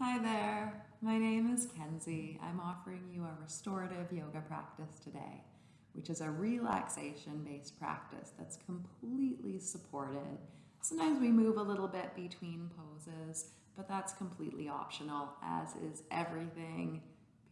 Hi there, my name is Kenzie. I'm offering you a restorative yoga practice today, which is a relaxation based practice that's completely supported. Sometimes we move a little bit between poses, but that's completely optional, as is everything,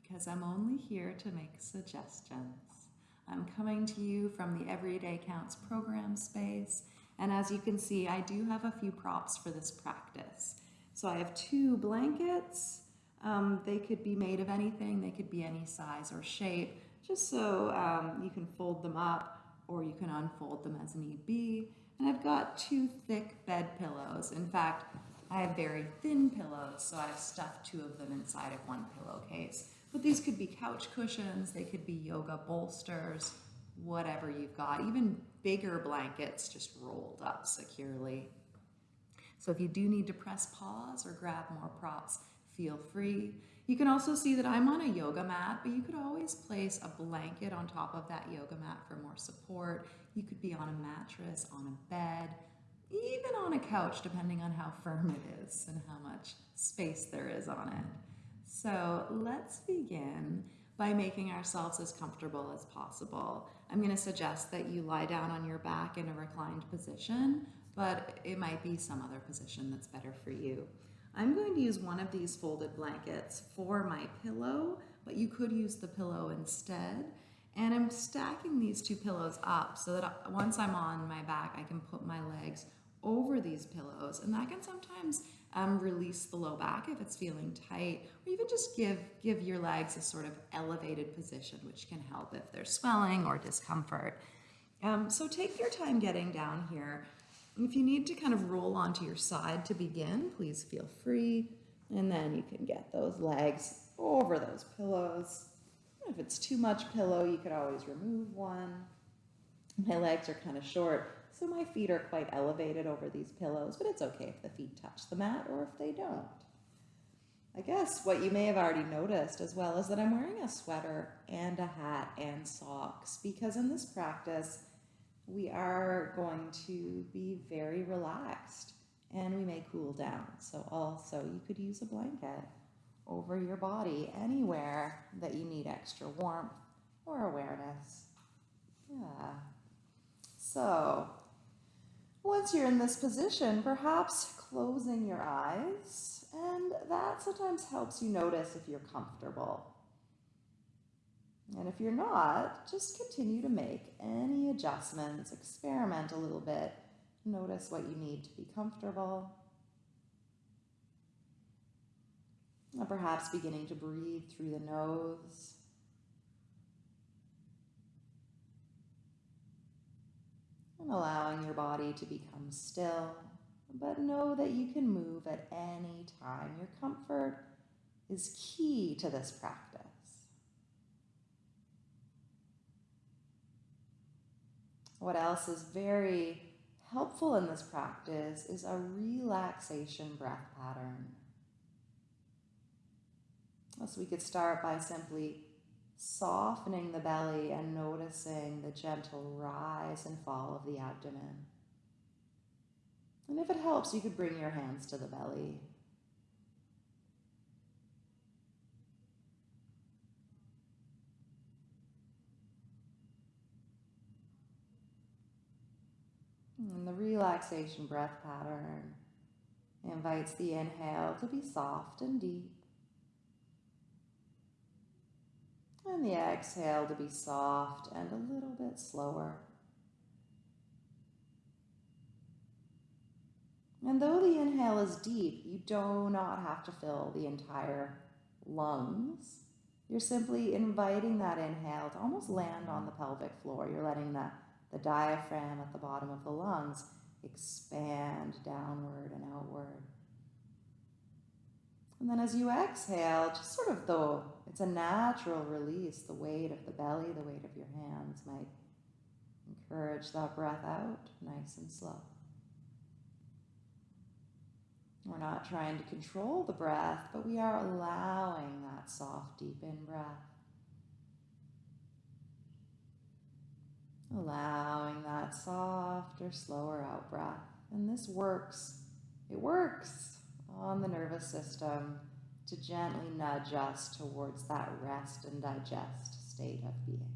because I'm only here to make suggestions. I'm coming to you from the Everyday Counts program space, and as you can see, I do have a few props for this practice. So I have two blankets. Um, they could be made of anything. They could be any size or shape, just so um, you can fold them up or you can unfold them as need be. And I've got two thick bed pillows. In fact, I have very thin pillows, so I've stuffed two of them inside of one pillowcase. But these could be couch cushions, they could be yoga bolsters, whatever you've got, even bigger blankets just rolled up securely. So if you do need to press pause or grab more props, feel free. You can also see that I'm on a yoga mat, but you could always place a blanket on top of that yoga mat for more support. You could be on a mattress, on a bed, even on a couch, depending on how firm it is and how much space there is on it. So let's begin by making ourselves as comfortable as possible. I'm going to suggest that you lie down on your back in a reclined position but it might be some other position that's better for you. I'm going to use one of these folded blankets for my pillow, but you could use the pillow instead. And I'm stacking these two pillows up so that once I'm on my back, I can put my legs over these pillows. And that can sometimes um, release the low back if it's feeling tight, or even just give, give your legs a sort of elevated position, which can help if there's swelling or discomfort. Um, so take your time getting down here. If you need to kind of roll onto your side to begin, please feel free. And then you can get those legs over those pillows. If it's too much pillow, you could always remove one. My legs are kind of short, so my feet are quite elevated over these pillows, but it's okay if the feet touch the mat or if they don't. I guess what you may have already noticed as well is that I'm wearing a sweater and a hat and socks because in this practice, we are going to be very relaxed and we may cool down. So also you could use a blanket over your body anywhere that you need extra warmth or awareness. Yeah. So once you're in this position, perhaps closing your eyes, and that sometimes helps you notice if you're comfortable. And if you're not, just continue to make any adjustments, experiment a little bit, notice what you need to be comfortable. And perhaps beginning to breathe through the nose. And allowing your body to become still, but know that you can move at any time. Your comfort is key to this practice. What else is very helpful in this practice is a relaxation breath pattern. So we could start by simply softening the belly and noticing the gentle rise and fall of the abdomen. And if it helps, you could bring your hands to the belly. And the relaxation breath pattern invites the inhale to be soft and deep. And the exhale to be soft and a little bit slower. And though the inhale is deep, you do not have to fill the entire lungs. You're simply inviting that inhale to almost land on the pelvic floor. You're letting that the diaphragm at the bottom of the lungs expand downward and outward. And then as you exhale, just sort of though it's a natural release, the weight of the belly, the weight of your hands might encourage that breath out nice and slow. We're not trying to control the breath, but we are allowing that soft, deep in breath. Allowing that softer, slower out breath. And this works. It works on the nervous system. to gently nudge us towards that rest and digest state of being.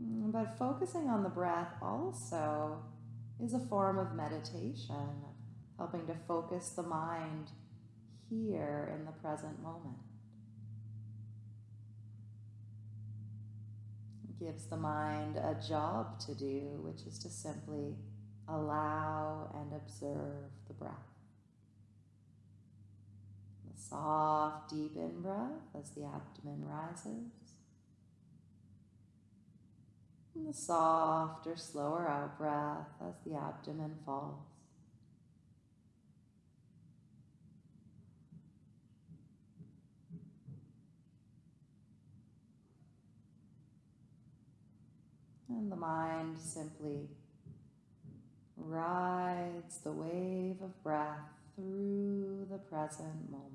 Mm, but focusing on the breath also is a form of meditation, helping to focus the mind here in the present moment. It gives the mind a job to do, which is to simply allow and observe the breath. The soft, deep in breath as the abdomen rises. And the softer, slower out breath as the abdomen falls. And the mind simply rides the wave of breath through the present moment.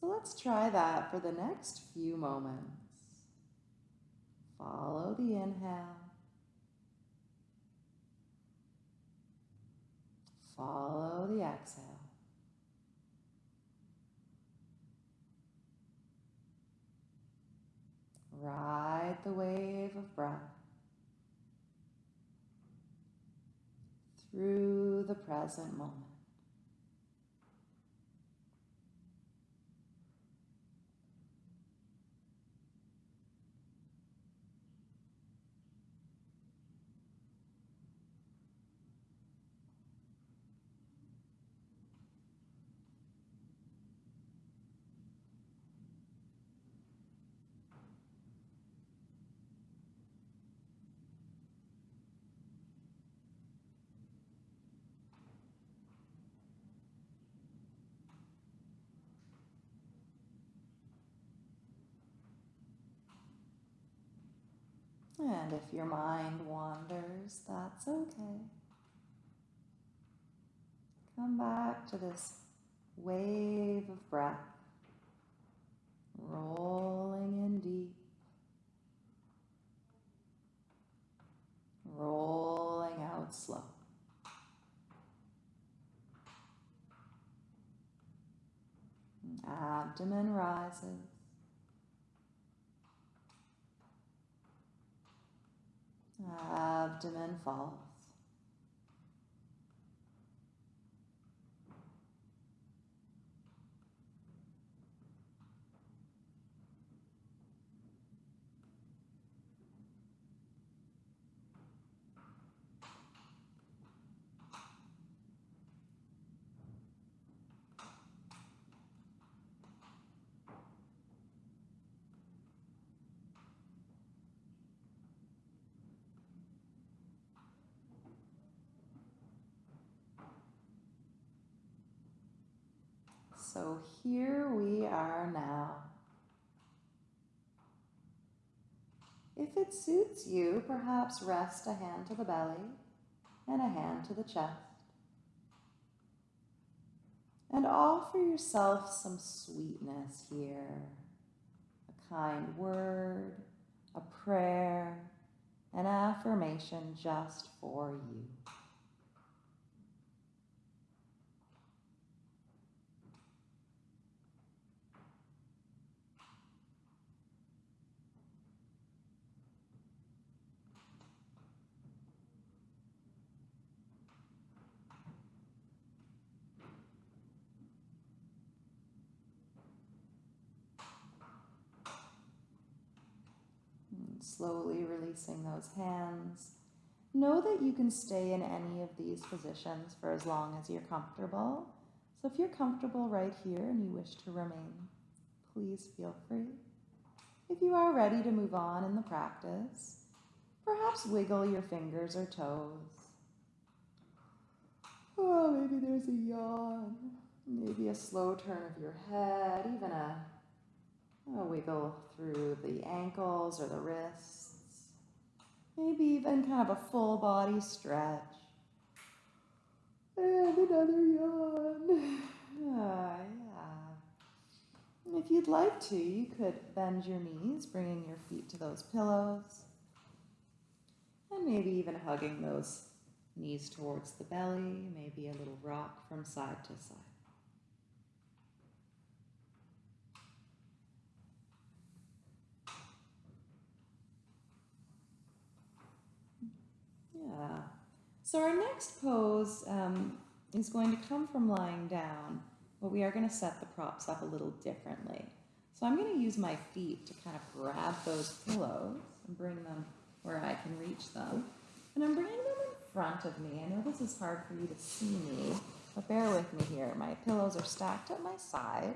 So let's try that for the next few moments. Follow the inhale. Follow the exhale. Ride the wave of breath through the present moment. And if your mind wanders, that's okay. Come back to this wave of breath, rolling in deep, rolling out slow. Abdomen rises. Abdomen falls. So here we are now. If it suits you, perhaps rest a hand to the belly and a hand to the chest. And offer yourself some sweetness here. A kind word, a prayer, an affirmation just for you. slowly releasing those hands. Know that you can stay in any of these positions for as long as you're comfortable. So if you're comfortable right here and you wish to remain, please feel free. If you are ready to move on in the practice, perhaps wiggle your fingers or toes. Oh, maybe there's a yawn, maybe a slow turn of your head, even a a wiggle through the ankles or the wrists. Maybe even kind of a full body stretch. And another yawn. Ah, yeah. If you'd like to, you could bend your knees, bringing your feet to those pillows. And maybe even hugging those knees towards the belly, maybe a little rock from side to side. Yeah. So our next pose um, is going to come from lying down, but we are going to set the props up a little differently. So I'm going to use my feet to kind of grab those pillows and bring them where I can reach them. And I'm bringing them in front of me. I know this is hard for you to see me, but bear with me here. My pillows are stacked at my side.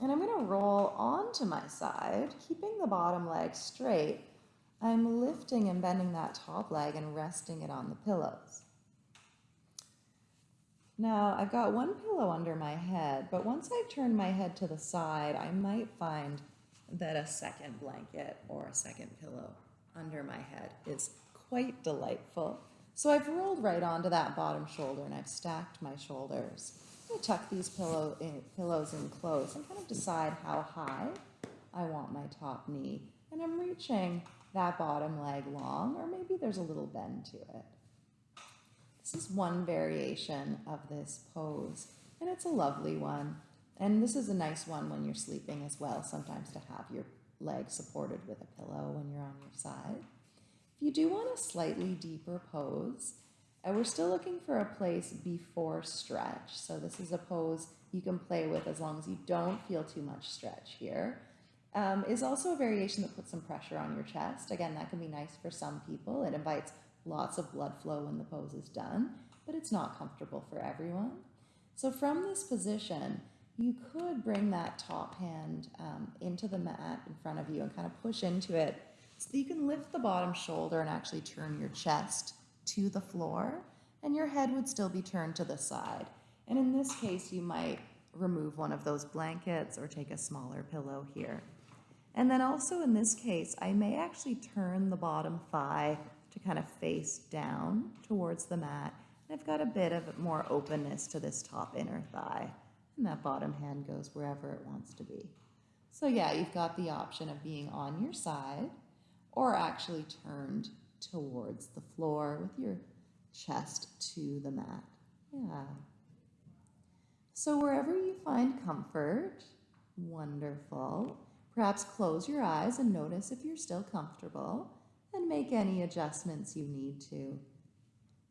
And I'm going to roll onto my side, keeping the bottom leg straight. I'm lifting and bending that top leg and resting it on the pillows. Now, I've got one pillow under my head, but once I've turned my head to the side, I might find that a second blanket or a second pillow under my head is quite delightful. So I've rolled right onto that bottom shoulder and I've stacked my shoulders. I'm gonna tuck these pillow in, pillows in close and kind of decide how high I want my top knee. And I'm reaching that bottom leg long, or maybe there's a little bend to it. This is one variation of this pose, and it's a lovely one. And this is a nice one when you're sleeping as well, sometimes to have your leg supported with a pillow when you're on your side. If you do want a slightly deeper pose, and we're still looking for a place before stretch. So this is a pose you can play with as long as you don't feel too much stretch here. Um, is also a variation that puts some pressure on your chest. Again, that can be nice for some people. It invites lots of blood flow when the pose is done, but it's not comfortable for everyone. So from this position, you could bring that top hand um, into the mat in front of you and kind of push into it so you can lift the bottom shoulder and actually turn your chest to the floor and your head would still be turned to the side. And in this case, you might remove one of those blankets or take a smaller pillow here. And then also in this case, I may actually turn the bottom thigh to kind of face down towards the mat. And I've got a bit of more openness to this top inner thigh. And that bottom hand goes wherever it wants to be. So yeah, you've got the option of being on your side or actually turned towards the floor with your chest to the mat. Yeah. So wherever you find comfort, wonderful. Perhaps close your eyes and notice if you're still comfortable and make any adjustments you need to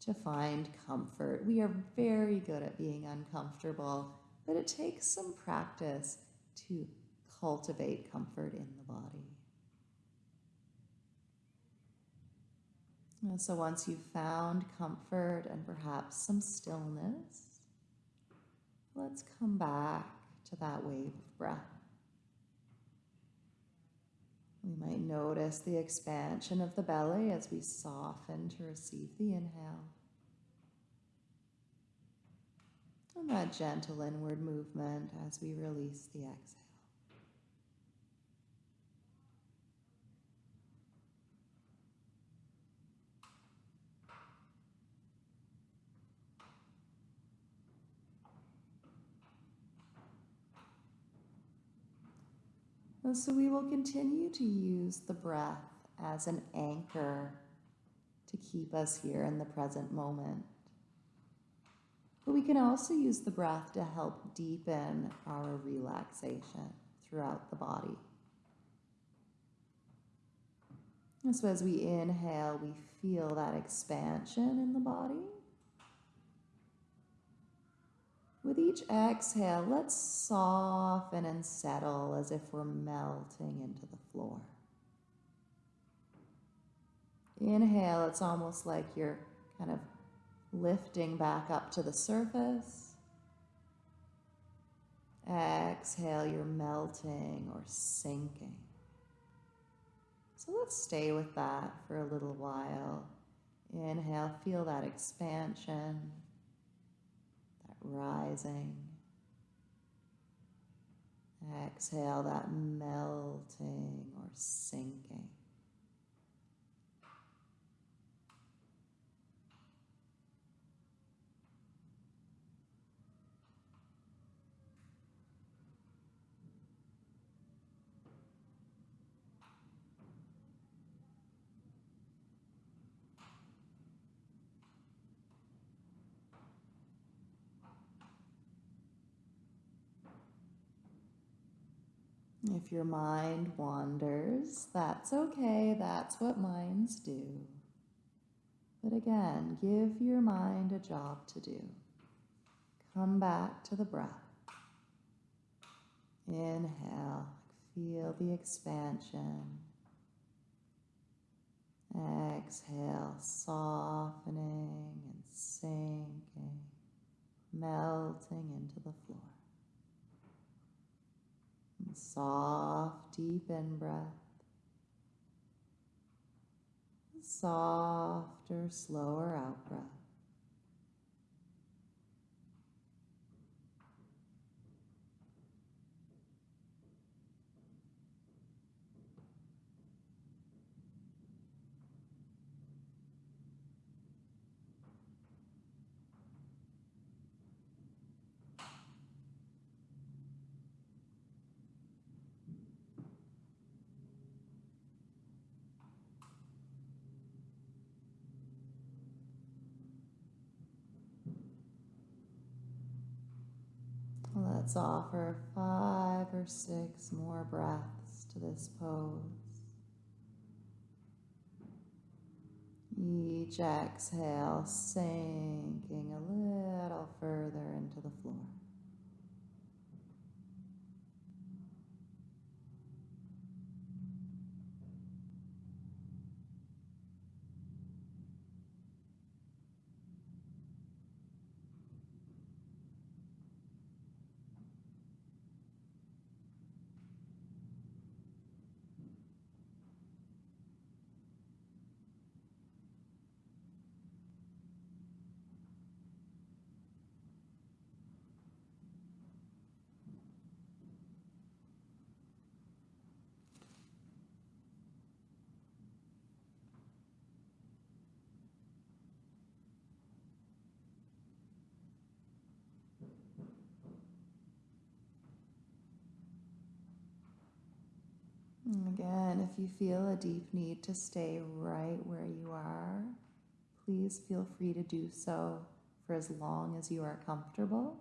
to find comfort. We are very good at being uncomfortable, but it takes some practice to cultivate comfort in the body. And so once you've found comfort and perhaps some stillness, let's come back to that wave of breath. We might notice the expansion of the belly as we soften to receive the inhale. And that gentle inward movement as we release the exhale. And so we will continue to use the breath as an anchor to keep us here in the present moment. But we can also use the breath to help deepen our relaxation throughout the body. And so as we inhale, we feel that expansion in the body. With each exhale, let's soften and settle as if we're melting into the floor. Inhale, it's almost like you're kind of lifting back up to the surface. Exhale, you're melting or sinking. So let's stay with that for a little while. Inhale, feel that expansion rising. Exhale that melting or sinking. If your mind wanders, that's okay, that's what minds do. But again, give your mind a job to do. Come back to the breath. Inhale, feel the expansion. Exhale, softening and sinking, melting into the floor. Soft, deep in breath. Softer, slower out breath. Let's offer five or six more breaths to this pose. Each exhale sinking a little further into the floor. Again, if you feel a deep need to stay right where you are, please feel free to do so for as long as you are comfortable.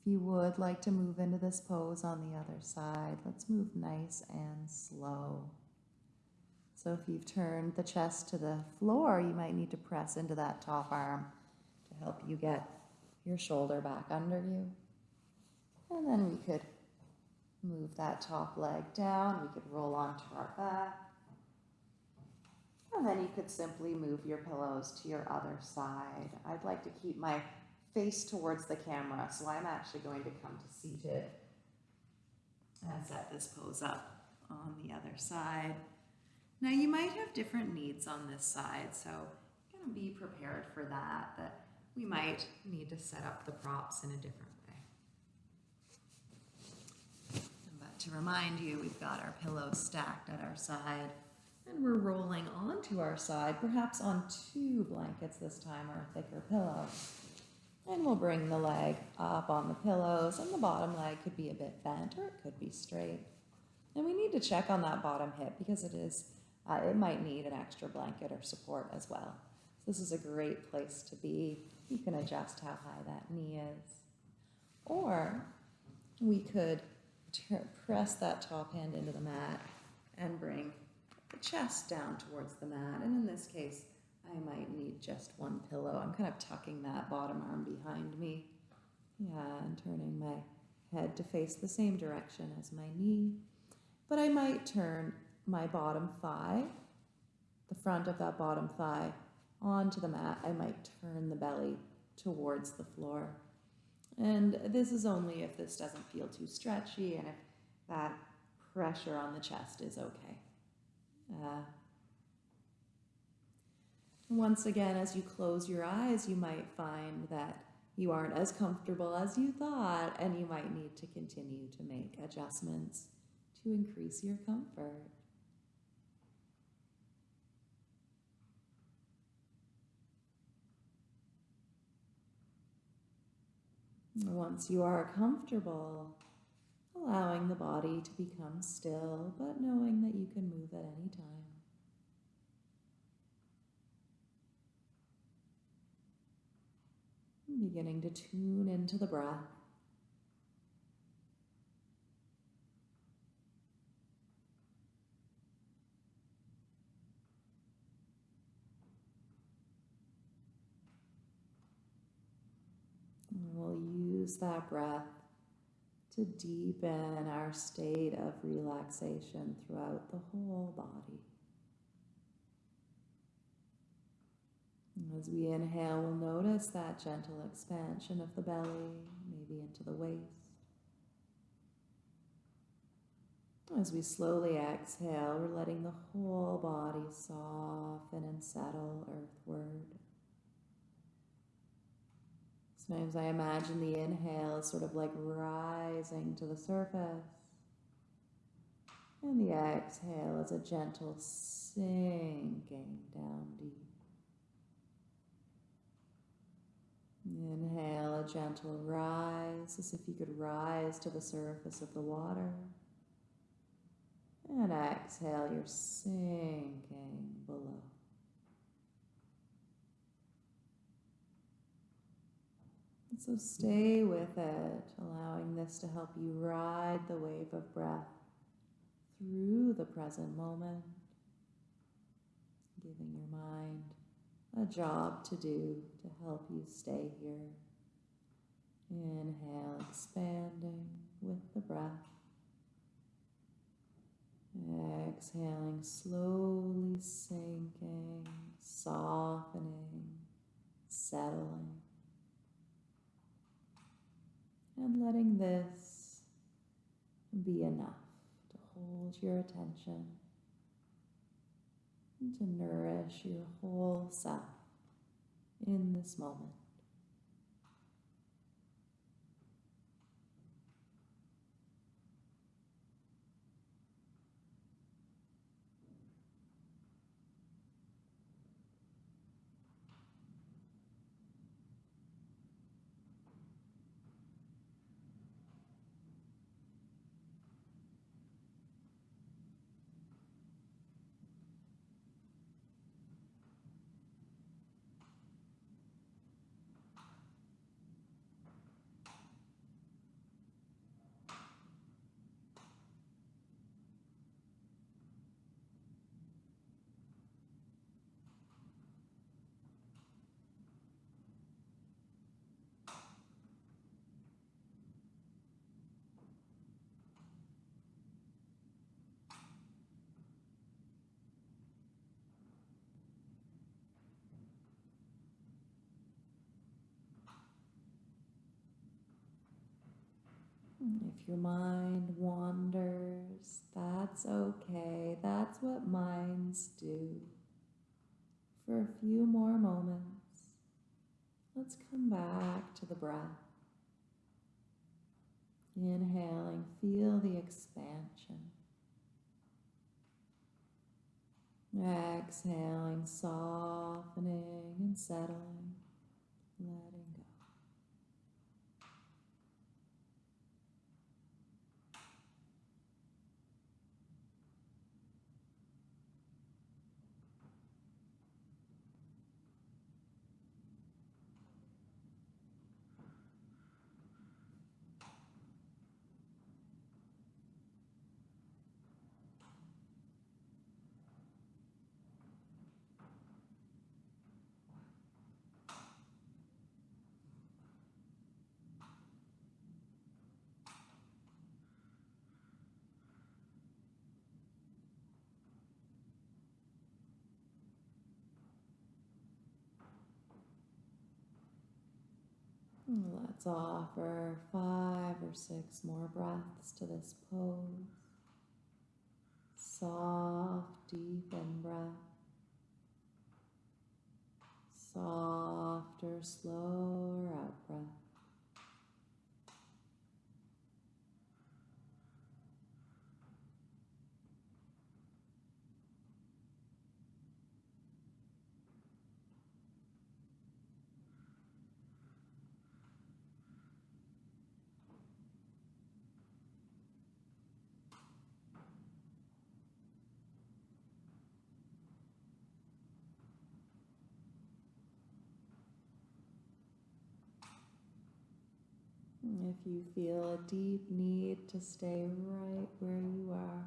If you would like to move into this pose on the other side, let's move nice and slow. So if you've turned the chest to the floor, you might need to press into that top arm to help you get your shoulder back under you. And then we could Move that top leg down. We could roll onto our back. And then you could simply move your pillows to your other side. I'd like to keep my face towards the camera, so I'm actually going to come to seated and set this pose up on the other side. Now you might have different needs on this side, so be prepared for that, that we might need to set up the props in a different to remind you, we've got our pillows stacked at our side and we're rolling onto our side, perhaps on two blankets this time or a thicker pillow. And we'll bring the leg up on the pillows and the bottom leg could be a bit bent or it could be straight. And we need to check on that bottom hip because it is, uh, it might need an extra blanket or support as well. So this is a great place to be. You can adjust how high that knee is. Or we could press that top hand into the mat and bring the chest down towards the mat. And in this case, I might need just one pillow. I'm kind of tucking that bottom arm behind me. Yeah, and turning my head to face the same direction as my knee. But I might turn my bottom thigh, the front of that bottom thigh, onto the mat. I might turn the belly towards the floor. And this is only if this doesn't feel too stretchy and if that pressure on the chest is okay. Uh, once again, as you close your eyes, you might find that you aren't as comfortable as you thought, and you might need to continue to make adjustments to increase your comfort. Once you are comfortable, allowing the body to become still, but knowing that you can move at any time. Beginning to tune into the breath. We'll use that breath to deepen our state of relaxation throughout the whole body. As we inhale, we'll notice that gentle expansion of the belly, maybe into the waist. As we slowly exhale, we're letting the whole body soften and settle earthward. Sometimes I imagine the inhale is sort of like rising to the surface. And the exhale is a gentle sinking down deep. Inhale a gentle rise as if you could rise to the surface of the water. And exhale, you're sinking below. And so stay with it, allowing this to help you ride the wave of breath through the present moment, giving your mind a job to do to help you stay here. Inhale, expanding with the breath. Exhaling, slowly sinking, softening, settling. And letting this be enough to hold your attention and to nourish your whole self in this moment. If your mind wanders, that's okay. That's what minds do. For a few more moments, let's come back to the breath. Inhaling, feel the expansion. Exhaling, softening and settling, letting go. Let's offer five or six more breaths to this pose. Soft, deep in breath. Softer, slower out breath. If you feel a deep need to stay right where you are,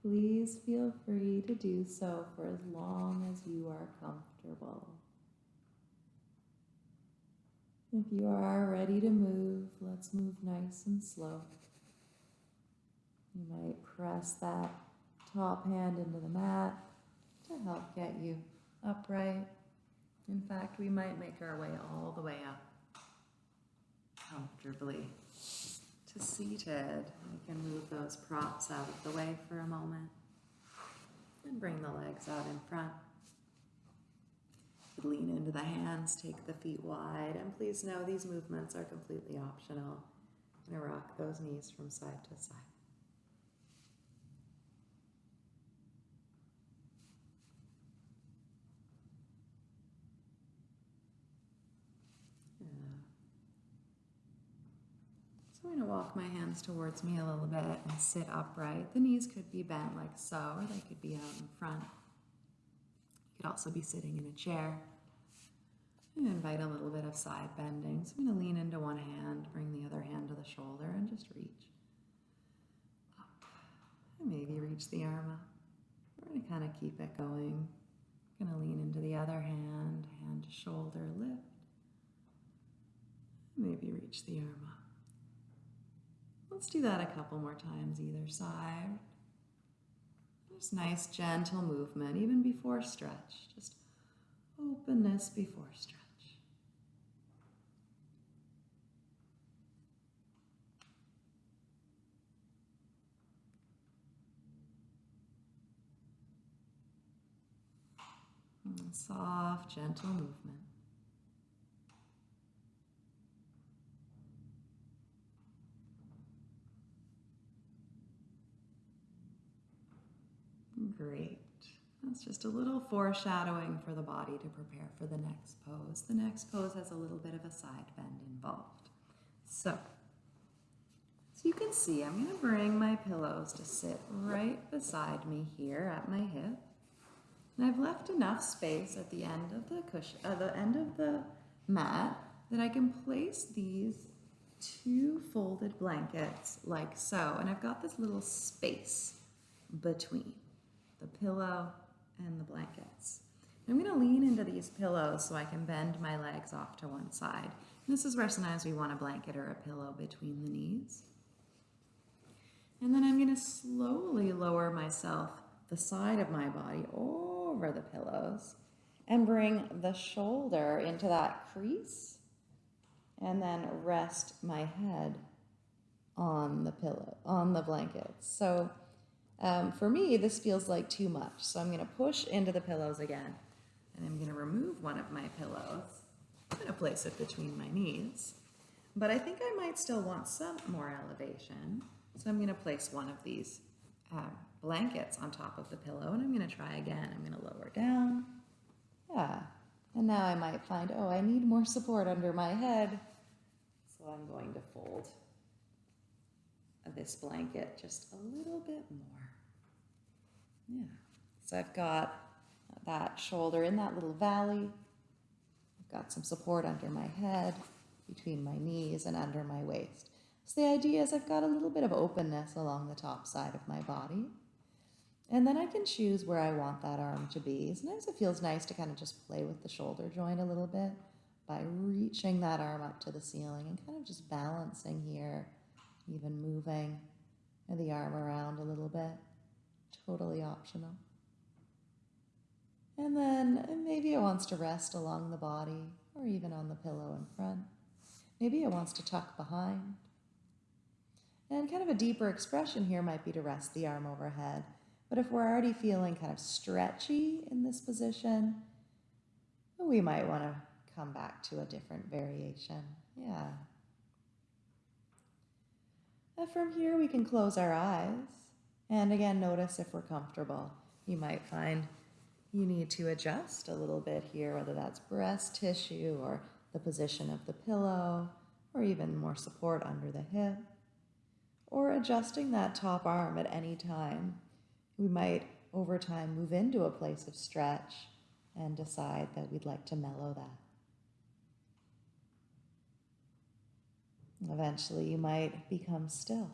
please feel free to do so for as long as you are comfortable. If you are ready to move, let's move nice and slow. You might press that top hand into the mat to help get you upright. In fact, we might make our way all the way up comfortably to seated. We can move those props out of the way for a moment and bring the legs out in front. Lean into the hands, take the feet wide, and please know these movements are completely optional. To rock those knees from side to side. I'm going to walk my hands towards me a little bit and sit upright. The knees could be bent like so, or they could be out in front. You could also be sitting in a chair. And invite a little bit of side bending. So I'm going to lean into one hand, bring the other hand to the shoulder, and just reach up. And maybe reach the arm up. We're going to kind of keep it going. I'm going to lean into the other hand, hand to shoulder, lift. Maybe reach the arm up. Let's do that a couple more times either side. Just nice gentle movement, even before stretch. Just openness before stretch. And soft, gentle movement. Great. That's just a little foreshadowing for the body to prepare for the next pose. The next pose has a little bit of a side bend involved. So, so you can see, I'm going to bring my pillows to sit right beside me here at my hip. And I've left enough space at the end of the cushion, at uh, the end of the mat, that I can place these two folded blankets like so. And I've got this little space between the pillow and the blankets. I'm going to lean into these pillows so I can bend my legs off to one side. This is where sometimes we want a blanket or a pillow between the knees. And then I'm going to slowly lower myself, the side of my body, over the pillows and bring the shoulder into that crease and then rest my head on the pillow, on the blankets. So um, for me, this feels like too much. So I'm going to push into the pillows again. And I'm going to remove one of my pillows. I'm going to place it between my knees. But I think I might still want some more elevation. So I'm going to place one of these uh, blankets on top of the pillow. And I'm going to try again. I'm going to lower down. Yeah. And now I might find, oh, I need more support under my head. So I'm going to fold this blanket just a little bit more. Yeah. So I've got that shoulder in that little valley. I've got some support under my head, between my knees and under my waist. So the idea is I've got a little bit of openness along the top side of my body. And then I can choose where I want that arm to be. Sometimes it feels nice to kind of just play with the shoulder joint a little bit by reaching that arm up to the ceiling and kind of just balancing here, even moving the arm around a little bit totally optional. And then uh, maybe it wants to rest along the body or even on the pillow in front. Maybe it wants to tuck behind. And kind of a deeper expression here might be to rest the arm overhead. But if we're already feeling kind of stretchy in this position, we might want to come back to a different variation. Yeah. And from here, we can close our eyes and again, notice if we're comfortable. You might find you need to adjust a little bit here, whether that's breast tissue or the position of the pillow, or even more support under the hip, or adjusting that top arm at any time. We might, over time, move into a place of stretch and decide that we'd like to mellow that. Eventually, you might become still.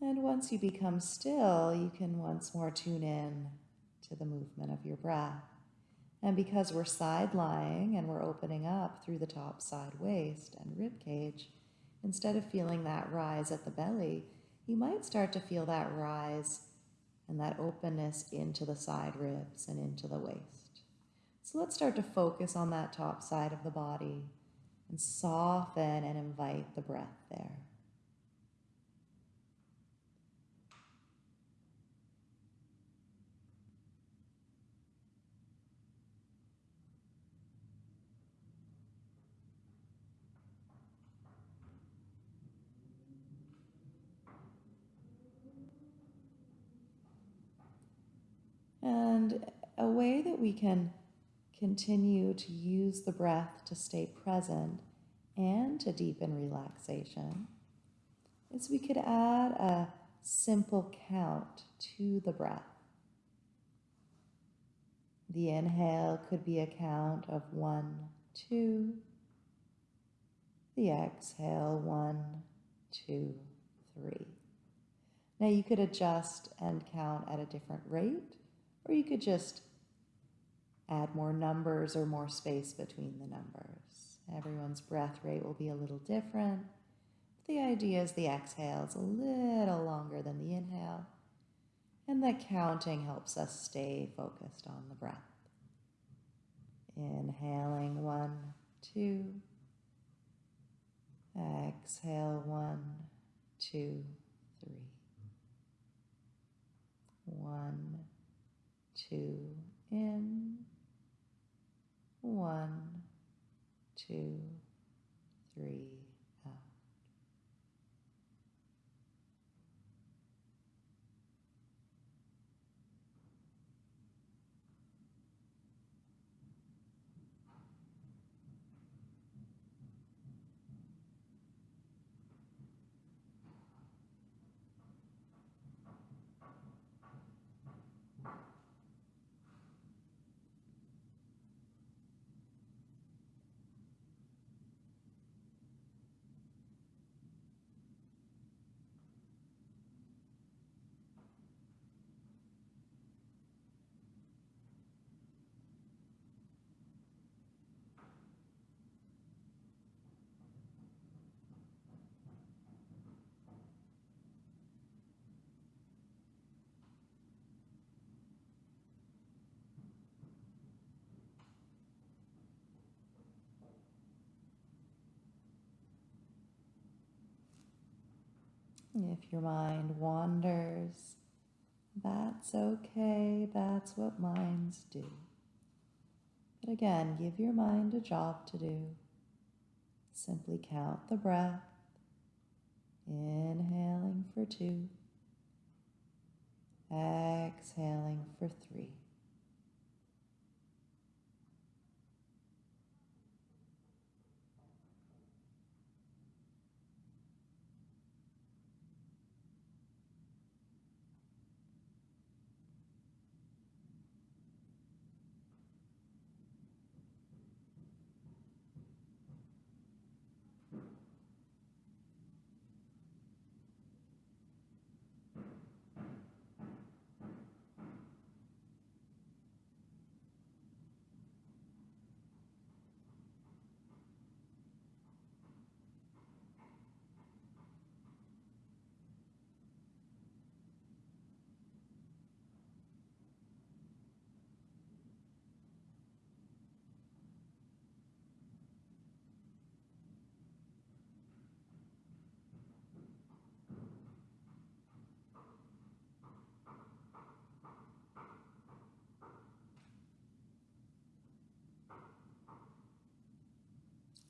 And once you become still, you can once more tune in to the movement of your breath. And because we're side lying and we're opening up through the top side waist and rib cage, instead of feeling that rise at the belly, you might start to feel that rise and that openness into the side ribs and into the waist. So let's start to focus on that top side of the body and soften and invite the breath there. And a way that we can continue to use the breath to stay present and to deepen relaxation is we could add a simple count to the breath. The inhale could be a count of one, two. The exhale, one, two, three. Now you could adjust and count at a different rate or you could just add more numbers or more space between the numbers. Everyone's breath rate will be a little different. The idea is the exhale is a little longer than the inhale, and the counting helps us stay focused on the breath. Inhaling one, two. Exhale one, two, three. One, two in, one, two, three, out. If your mind wanders, that's okay. That's what minds do. But again, give your mind a job to do. Simply count the breath, inhaling for two, exhaling for three.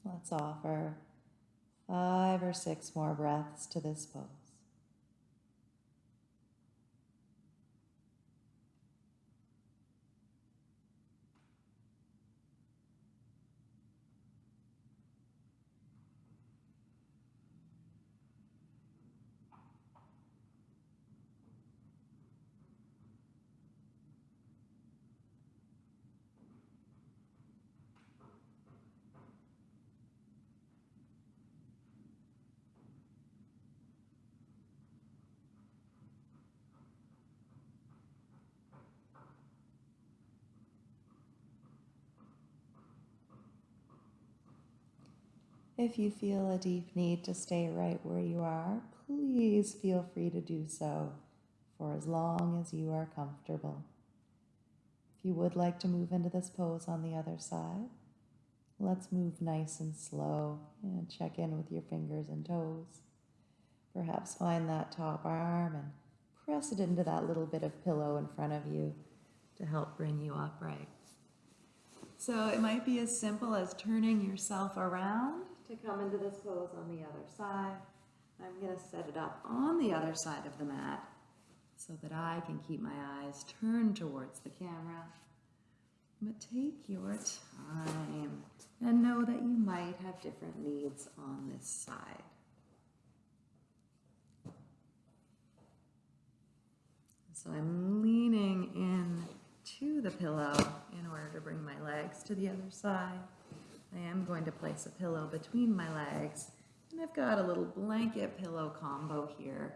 Let's offer five or six more breaths to this pose. If you feel a deep need to stay right where you are, please feel free to do so for as long as you are comfortable. If you would like to move into this pose on the other side, let's move nice and slow and check in with your fingers and toes. Perhaps find that top arm and press it into that little bit of pillow in front of you to help bring you upright. So it might be as simple as turning yourself around to come into this pose on the other side. I'm going to set it up on the other side of the mat so that I can keep my eyes turned towards the camera. But take your time and know that you might have different needs on this side. So I'm leaning in to the pillow in order to bring my legs to the other side. I am going to place a pillow between my legs and I've got a little blanket pillow combo here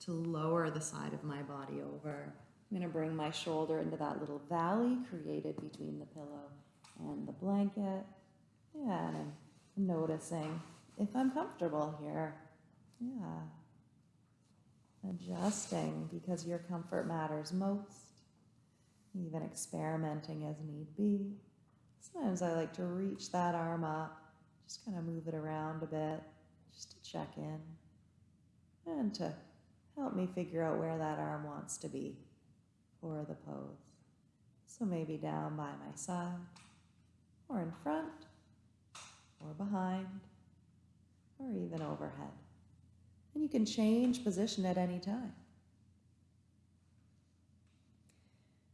to lower the side of my body over. I'm going to bring my shoulder into that little valley created between the pillow and the blanket. Yeah, and I'm noticing if I'm comfortable here. Yeah. Adjusting because your comfort matters most. Even experimenting as need be. Sometimes I like to reach that arm up, just kind of move it around a bit, just to check in and to help me figure out where that arm wants to be for the pose. So maybe down by my side, or in front, or behind, or even overhead. And you can change position at any time.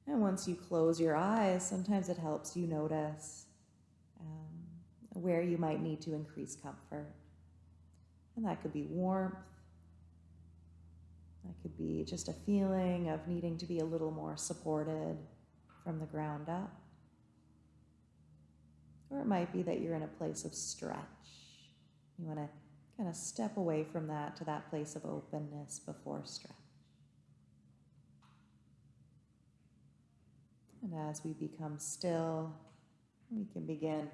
And once you close your eyes, sometimes it helps you notice um, where you might need to increase comfort. And that could be warmth. That could be just a feeling of needing to be a little more supported from the ground up. Or it might be that you're in a place of stretch. You want to kind of step away from that to that place of openness before stretch. And as we become still, we can begin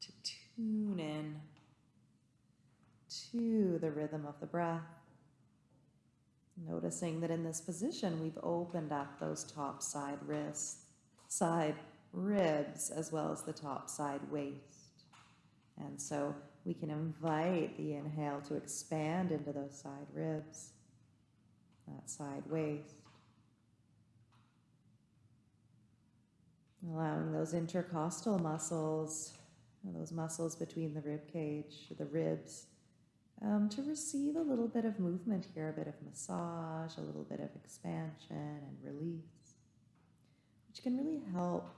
to tune in to the rhythm of the breath. Noticing that in this position, we've opened up those top side wrists, side ribs, as well as the top side waist. And so we can invite the inhale to expand into those side ribs, that side waist. Allowing those intercostal muscles, those muscles between the rib cage, the ribs, um, to receive a little bit of movement here, a bit of massage, a little bit of expansion and release, which can really help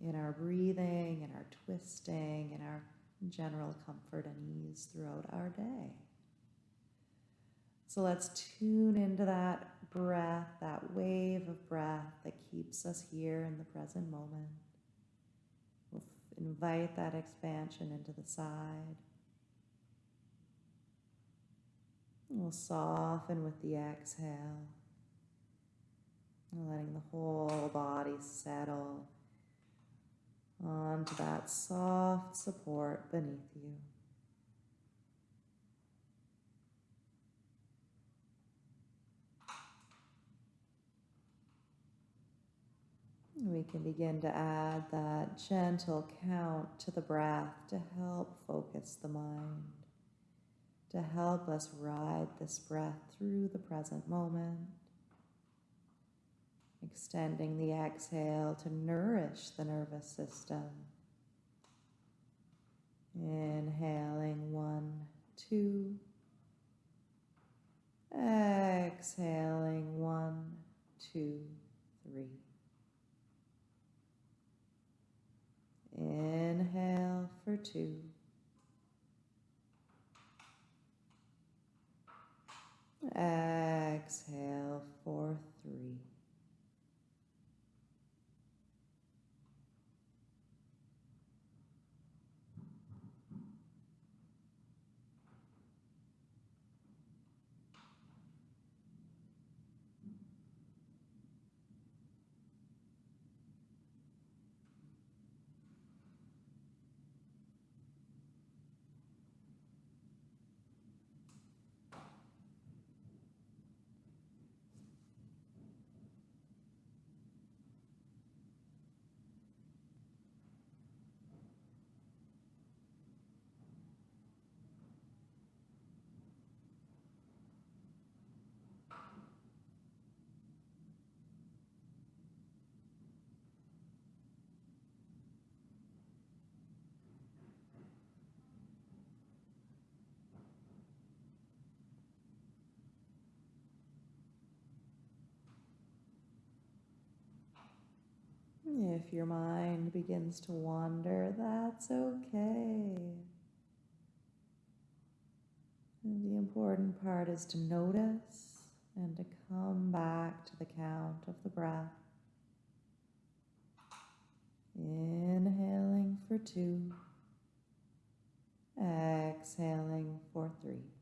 in our breathing in our twisting in our general comfort and ease throughout our day. So let's tune into that breath, that wave of breath that keeps us here in the present moment. We'll invite that expansion into the side. We'll soften with the exhale, letting the whole body settle onto that soft support beneath you. We can begin to add that gentle count to the breath to help focus the mind, to help us ride this breath through the present moment. Extending the exhale to nourish the nervous system. Inhaling one, two. Exhaling one, two, three. Inhale for two. Exhale for three. If your mind begins to wander, that's okay. And the important part is to notice and to come back to the count of the breath. Inhaling for two, exhaling for three.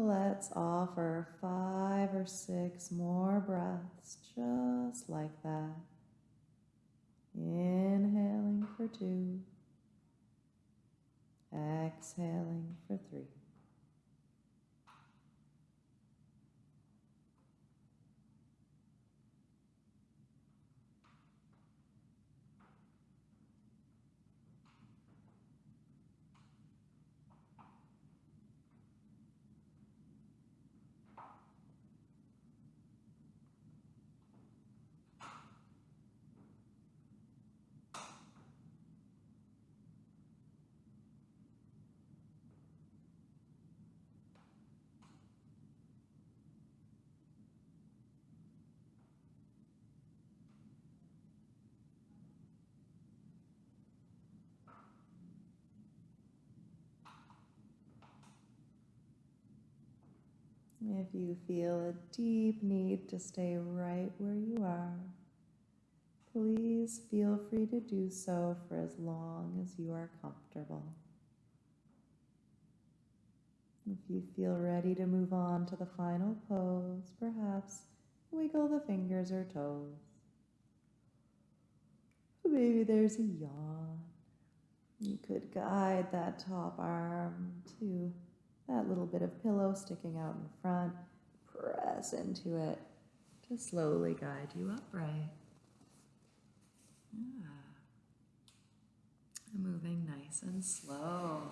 Let's offer five or six more breaths just like that. Inhaling for two, exhaling for three. If you feel a deep need to stay right where you are, please feel free to do so for as long as you are comfortable. If you feel ready to move on to the final pose, perhaps wiggle the fingers or toes. Maybe there's a yawn. You could guide that top arm to that little bit of pillow sticking out in front, press into it to slowly guide you upright. Yeah. Moving nice and slow.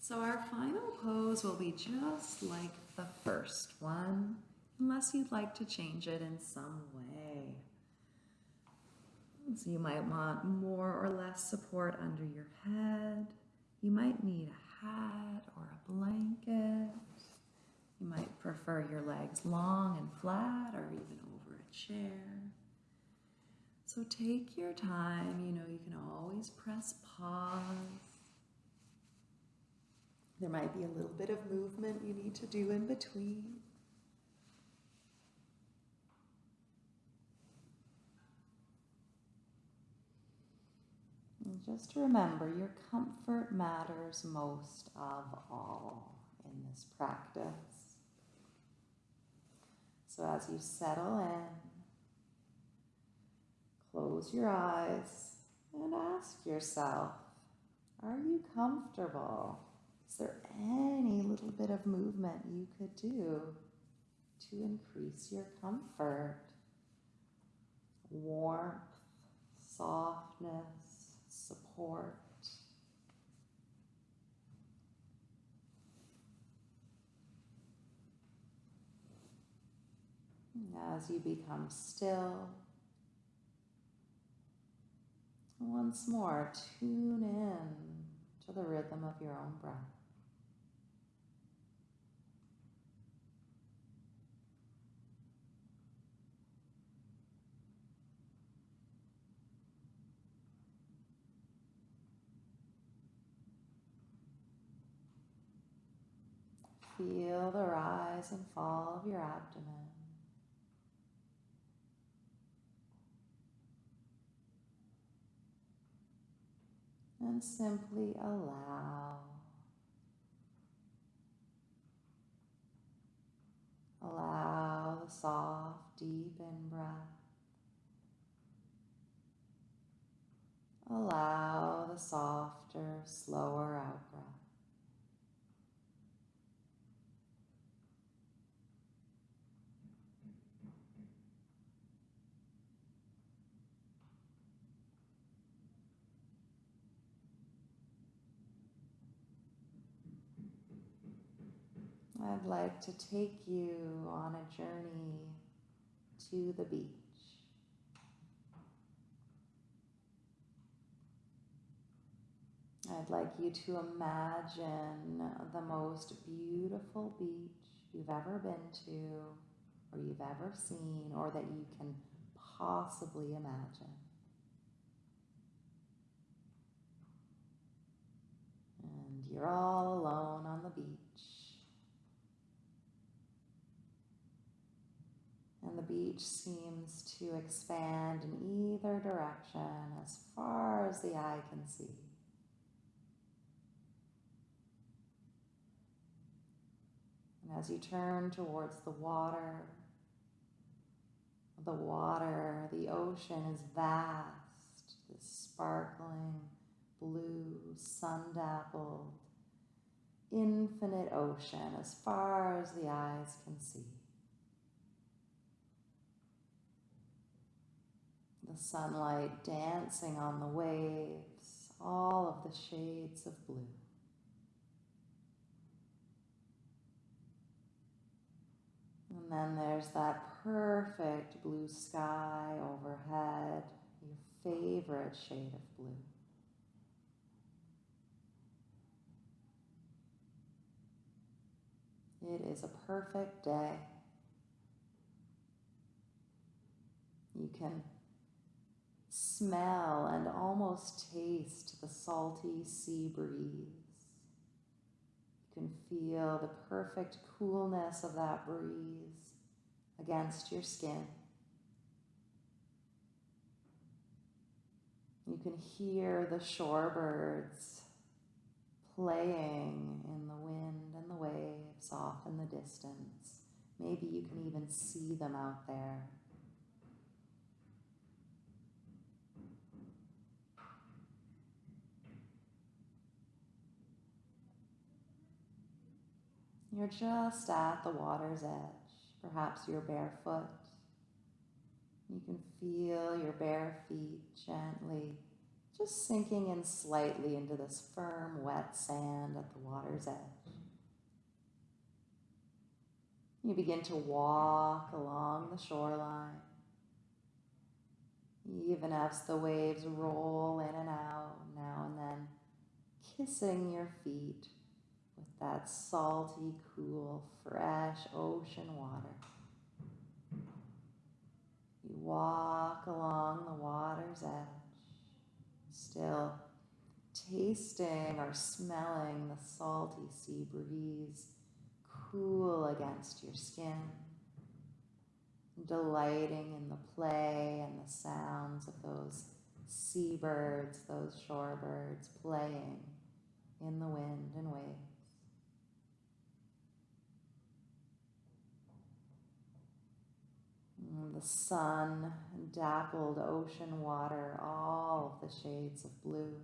So our final pose will be just like the first one, unless you'd like to change it in some way. So you might want more or less support under your head. You might need a hat or a blanket. You might prefer your legs long and flat or even over a chair. So take your time. You know, you can always press pause. There might be a little bit of movement you need to do in between. And just remember, your comfort matters most of all in this practice. So as you settle in, close your eyes and ask yourself, are you comfortable? Is there any little bit of movement you could do to increase your comfort? Warmth, softness, support. As you become still, once more tune in to the rhythm of your own breath. Feel the rise and fall of your abdomen. and simply allow. Allow the soft, deep in breath. Allow the softer, slower out breath. I'd like to take you on a journey to the beach. I'd like you to imagine the most beautiful beach you've ever been to, or you've ever seen, or that you can possibly imagine. And you're all alone on the beach. And the beach seems to expand in either direction as far as the eye can see. And as you turn towards the water, the water, the ocean is vast, this sparkling blue, sun dappled, infinite ocean as far as the eyes can see. The sunlight dancing on the waves, all of the shades of blue. And then there's that perfect blue sky overhead, your favorite shade of blue. It is a perfect day. You can smell and almost taste the salty sea breeze. You can feel the perfect coolness of that breeze against your skin. You can hear the shorebirds playing in the wind and the waves off in the distance. Maybe you can even see them out there. You're just at the water's edge. Perhaps you're barefoot. You can feel your bare feet gently just sinking in slightly into this firm, wet sand at the water's edge. You begin to walk along the shoreline, even as the waves roll in and out now and then, kissing your feet that salty, cool, fresh ocean water. You walk along the water's edge still tasting or smelling the salty sea breeze cool against your skin, delighting in the play and the sounds of those seabirds, those shorebirds playing in the wind and waves. The sun, dappled ocean water, all of the shades of blue.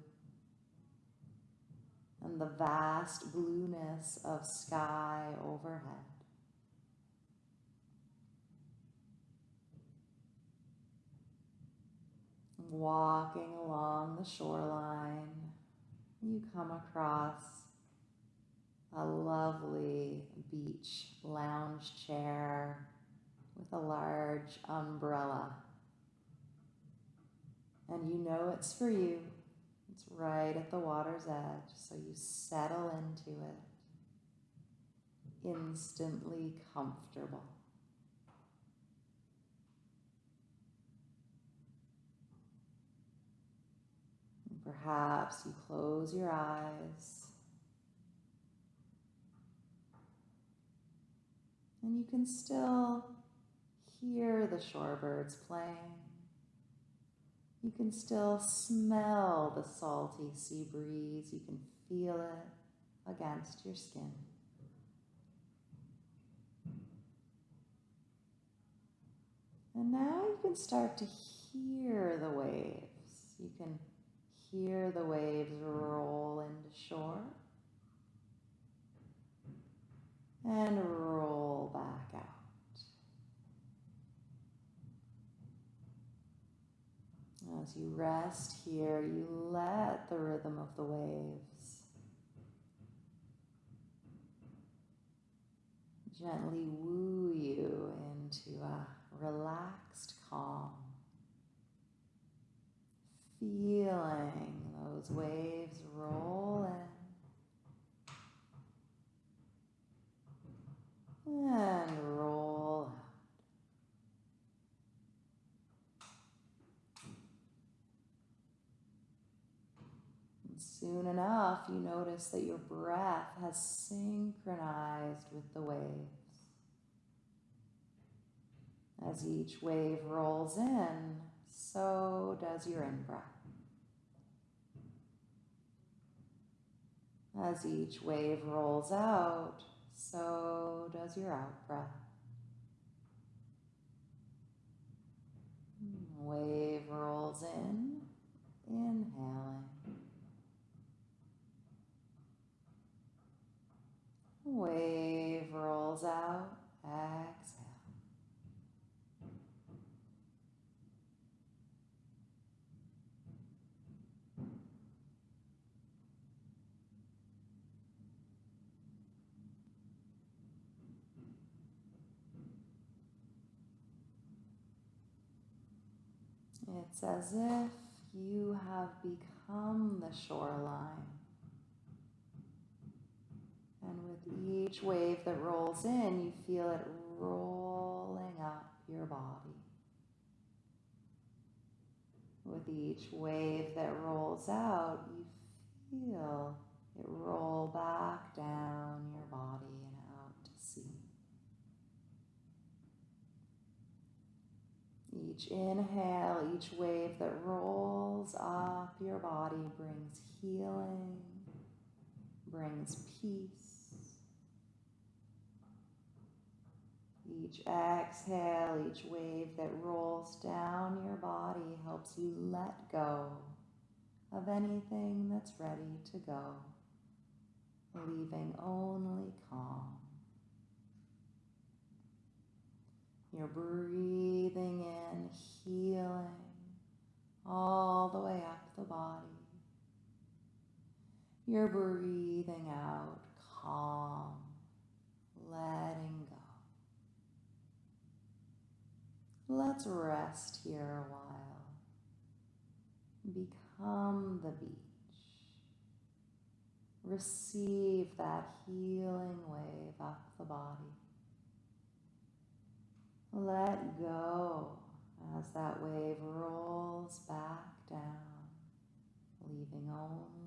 And the vast blueness of sky overhead. Walking along the shoreline, you come across a lovely beach lounge chair with a large umbrella. And you know it's for you. It's right at the water's edge, so you settle into it, instantly comfortable. Perhaps you close your eyes and you can still hear the shorebirds playing. You can still smell the salty sea breeze. You can feel it against your skin. And now you can start to hear the waves. You can hear the waves roll into shore and roll back out. As you rest here, you let the rhythm of the waves gently woo you into a relaxed calm. Feeling those waves roll in and roll out. And soon enough, you notice that your breath has synchronized with the waves. As each wave rolls in, so does your in breath. As each wave rolls out, so does your out breath. Wave rolls in, inhaling. Wave rolls out, exhale. It's as if you have become the shoreline. And with each wave that rolls in, you feel it rolling up your body. With each wave that rolls out, you feel it roll back down your body and out to sea. Each inhale, each wave that rolls up your body brings healing, brings peace. Each exhale, each wave that rolls down your body helps you let go of anything that's ready to go, leaving only calm. You're breathing in, healing all the way up the body. You're breathing out, calm, letting go. Let's rest here a while. Become the beach. Receive that healing wave up the body. Let go as that wave rolls back down, leaving only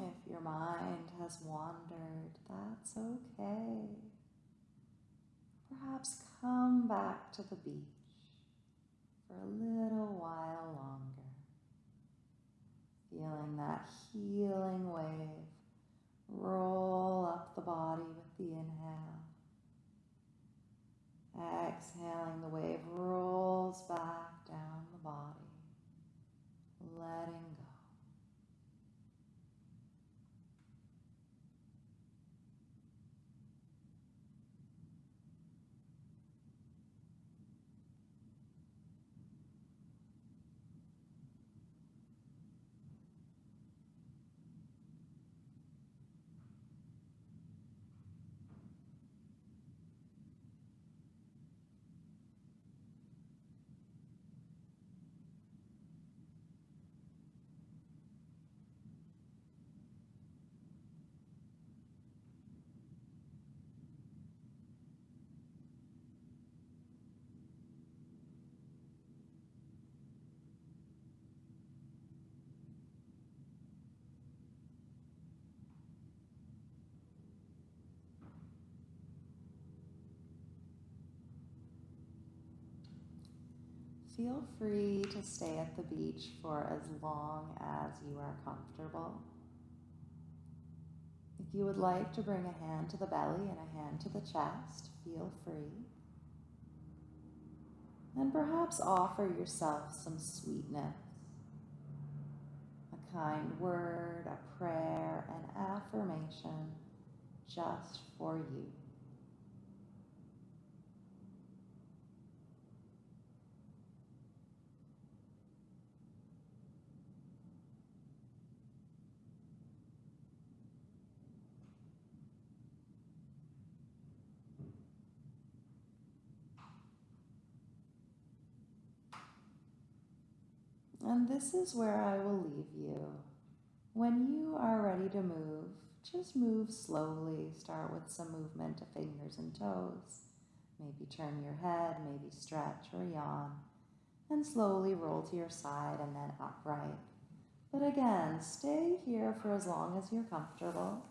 If your mind has wandered, that's okay. Perhaps come back to the beach for a little while longer, feeling that healing wave roll up the body with the inhale. Exhaling, the wave rolls back down the body, letting Feel free to stay at the beach for as long as you are comfortable. If you would like to bring a hand to the belly and a hand to the chest, feel free. And perhaps offer yourself some sweetness. A kind word, a prayer, an affirmation just for you. And this is where I will leave you. When you are ready to move, just move slowly. Start with some movement of fingers and toes. Maybe turn your head, maybe stretch or yawn. And slowly roll to your side and then upright. But again, stay here for as long as you're comfortable.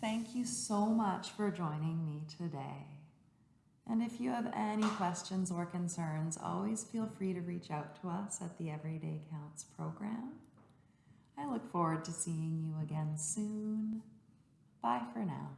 Thank you so much for joining me today. And if you have any questions or concerns, always feel free to reach out to us at the Everyday Counts program. I look forward to seeing you again soon. Bye for now.